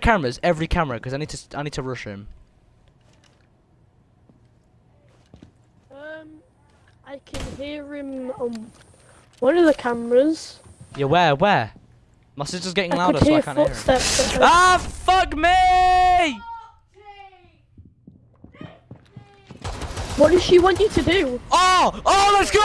cameras, every camera, because I need to I need to rush him. Um, I can hear him on one of the cameras. Yeah, where, where? My sister's getting louder, so I can't hear him. Ah, fuck me! What does she want you to do? Oh, oh, let's go!